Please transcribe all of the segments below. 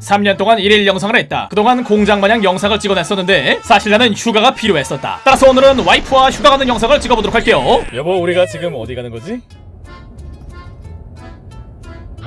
3년 동안 일일 영상을 했다. 그동안 공장마냥 영상을 찍어냈었는데 사실 나는 휴가가 필요했었다. 따라서 오늘은 와이프와 휴가 가는 영상을 찍어보도록 할게요. 여보 우리가 지금 어디 가는 거지?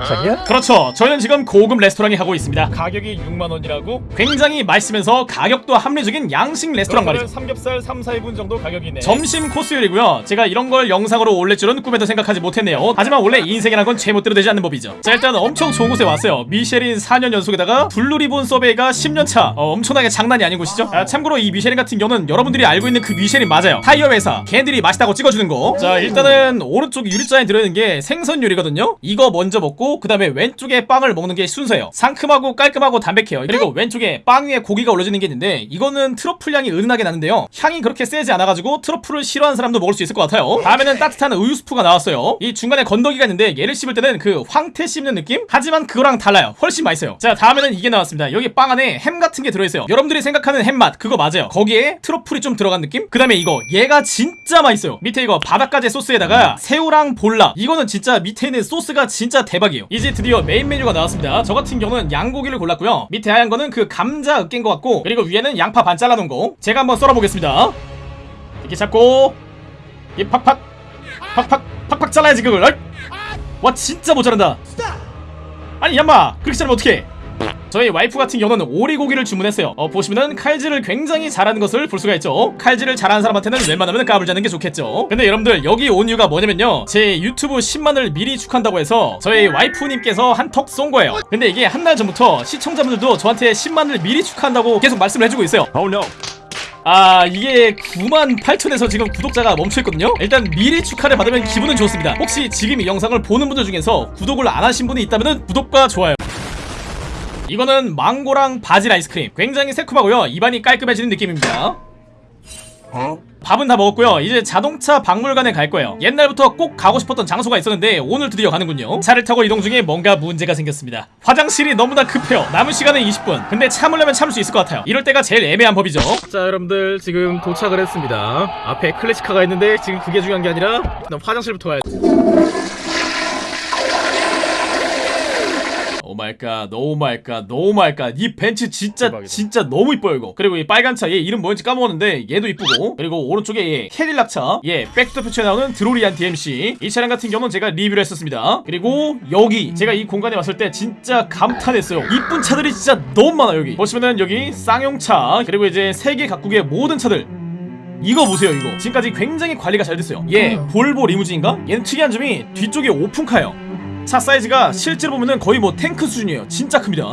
자기야? 그렇죠. 저희는 지금 고급 레스토랑에 가고 있습니다. 가격이 6만 원이라고? 굉장히 맛있으면서 가격도 합리적인 양식 레스토랑 말이죠. 삼겹살 3, 4인분 정도 가격이네 점심 코스 요리고요. 제가 이런 걸 영상으로 올릴 줄은 꿈에도 생각하지 못했네요. 하지만 원래 인생이란 건 제멋대로 되지 않는 법이죠. 자 일단 엄청 좋은 곳에 왔어요. 미쉐린 4년 연속에다가 블루리본 서베이가 10년차. 어, 엄청나게 장난이 아닌 곳이죠. 아, 참고로 이 미쉐린 같은 경우는 여러분들이 알고 있는 그 미쉐린 맞아요. 타이어 회사. 걔들이 맛있다고 찍어주는 거. 자 일단은 오른쪽 유리잔에 들어있는 게 생선 요리거든요. 이거 먼저 먹고 그 다음에 왼쪽에 빵을 먹는 게 순서예요. 상큼하고 깔끔하고 담백해요. 그리고 왼쪽에 빵 위에 고기가 올려지는 게 있는데 이거는 트러플 향이 은은하게 나는데요. 향이 그렇게 세지 않아가지고 트러플을 싫어하는 사람도 먹을 수 있을 것 같아요. 다음에는 따뜻한 우유 스프가 나왔어요. 이 중간에 건더기가 있는데 얘를 씹을 때는 그 황태 씹는 느낌? 하지만 그거랑 달라요. 훨씬 맛있어요. 자 다음에는 이게 나왔습니다. 여기 빵 안에 햄 같은 게 들어있어요. 여러분들이 생각하는 햄맛 그거 맞아요. 거기에 트러플이 좀 들어간 느낌? 그 다음에 이거 얘가 진짜 맛있어요. 밑에 이거 바닷가재 소스에다가 새우랑 몰라 이거는 진짜 밑에 있는 소스가 진짜 대박이에요. 이제 드디어 메인 메뉴가 나왔습니다. 저 같은 경우는 양고기를 골랐고요. 밑에 하얀 거는 그 감자 으깬 것 같고 그리고 위에는 양파 반 잘라놓은 거. 제가 한번 썰어보겠습니다. 이렇게 잡고 이 팍팍 팍팍 팍팍 잘라야지 그걸. 와 진짜 못 자른다. 아니 얌마 그렇게 자르면 어떡해? 저희 와이프 같은 경우는 오리고기를 주문했어요. 어, 보시면은 칼질을 굉장히 잘하는 것을 볼 수가 있죠. 칼질을 잘하는 사람한테는 웬만하면 까불 자는 게 좋겠죠. 근데 여러분들 여기 온 이유가 뭐냐면요. 제 유튜브 10만을 미리 축한다고 해서 저희 와이프님께서 한 턱 쏜 거예요. 근데 이게 한달 전부터 시청자분들도 저한테 10만을 미리 축하한다고 계속 말씀을 해주고 있어요. Oh no 아 이게 9만 8천에서 지금 구독자가 멈춰있거든요 일단 미리 축하를 받으면 기분은 좋습니다 혹시 지금 이 영상을 보는 분들 중에서 구독을 안 하신 분이 있다면 구독과 좋아요 이거는 망고랑 바질 아이스크림. 굉장히 새콤하고요. 입안이 깔끔해지는 느낌입니다. 밥은 다 먹었고요. 이제 자동차 박물관에 갈 거예요. 옛날부터 꼭 가고 싶었던 장소가 있었는데 오늘 드디어 가는군요. 차를 타고 이동 중에 뭔가 문제가 생겼습니다. 화장실이 너무나 급해요. 남은 시간은 20분. 근데 참으려면 참을 수 있을 것 같아요. 이럴 때가 제일 애매한 법이죠. 자 여러분들 지금 도착을 했습니다. 앞에 클래식카가 있는데 지금 그게 중요한 게 아니라 일단 화장실부터 가야 오 마이갓 오마이갓 오마이갓 이 벤츠 진짜 대박이다. 진짜 너무 이뻐요 이거. 그리고 이 빨간 차 얘 이름 뭐였지 까먹었는데 얘도 이쁘고. 그리고 오른쪽에 얘 캐딜락 차얘 백투더퓨처에 나오는 드로리안 DMC 이 차량 같은 경우는 제가 리뷰를 했었습니다. 그리고 여기 제가 이 공간에 왔을 때 진짜 감탄했어요. 이쁜 차들이 진짜 너무 많아 여기. 보시면은 여기 쌍용차 그리고 이제 세계 각국의 모든 차들. 이거 보세요 이거. 지금까지 굉장히 관리가 잘 됐어요. 얘 볼보 리무진인가? 얘는 특이한 점이 뒤쪽에 오픈카예요 차 사이즈가 실제로 보면은 거의 뭐 탱크 수준이에요 진짜 큽니다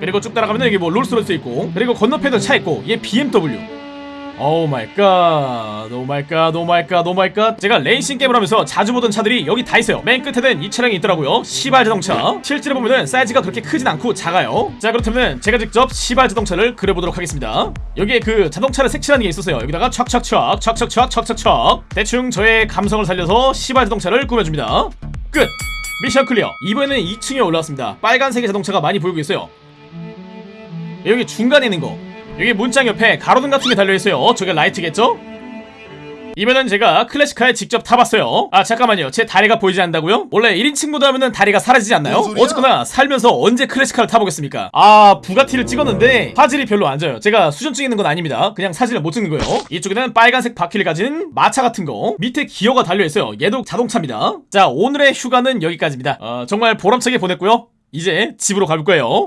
그리고 쭉 따라가면 여기 뭐 롤스로이스 있고 그리고 건너편에도 차 있고 얘 BMW oh my god, oh my god, oh my god, oh my god. 제가 레이싱 게임을 하면서 자주 보던 차들이 여기 다 있어요. 맨 끝에는 이 차량이 있더라고요. 시발 자동차. 실제로 보면은 사이즈가 그렇게 크진 않고 작아요. 자, 그렇다면 제가 직접 시발 자동차를 그려보도록 하겠습니다. 여기에 그 자동차를 색칠하는 게 있었어요. 여기다가 촥촥촥, 촥촥촥, 촥촥촥. 대충 저의 감성을 살려서 시발 자동차를 꾸며줍니다. 끝. mission clear. 이번에는 2층에 올라왔습니다. 빨간색의 자동차가 많이 보이고 있어요. 여기 중간에 있는 거 여기 문장 옆에 가로등 같은 게 달려있어요 저게 라이트겠죠? 이번엔 제가 클래식카에 직접 타봤어요. 아 잠깐만요. 제 다리가 보이지 않는다고요? 원래 1인칭 모드 하면은 다리가 사라지지 않나요? 어쨌거나 살면서 언제 클래식카를 타보겠습니까? 아 부가티를 찍었는데 화질이 별로 안 좋아요. 제가 수전증 있는 건 아닙니다. 그냥 사진을 못 찍는 거예요. 이쪽에는 빨간색 바퀴를 가진 마차 같은 거. 밑에 기어가 달려있어요. 얘도 자동차입니다. 자 오늘의 휴가는 여기까지입니다. 어, 정말 보람차게 보냈고요. 이제 집으로 갈 거예요